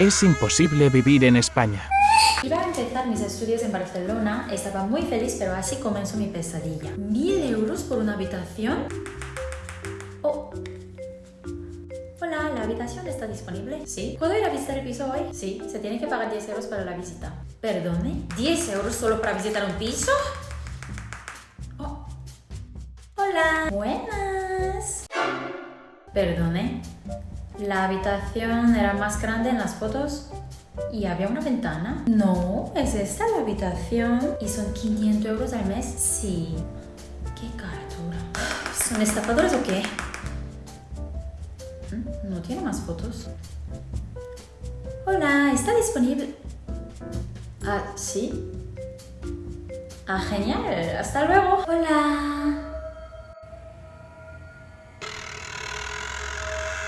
Es imposible vivir en España. Iba a empezar mis estudios en Barcelona, estaba muy feliz, pero así comenzó mi pesadilla. ¿Mil euros por una habitación? Oh. Hola, ¿la habitación está disponible? Sí. ¿Puedo ir a visitar el piso hoy? Sí, se tiene que pagar 10 euros para la visita. ¿Perdone? ¿10 euros solo para visitar un piso? Oh. Hola. Buenas. Perdone. La habitación era más grande en las fotos y había una ventana. No, es esta la habitación y son 500 euros al mes. Sí. Qué caratura. ¿Son estafadores o qué? ¿Mm? No tiene más fotos. Hola, ¿está disponible? Ah, sí. Ah, genial. Hasta luego. Hola.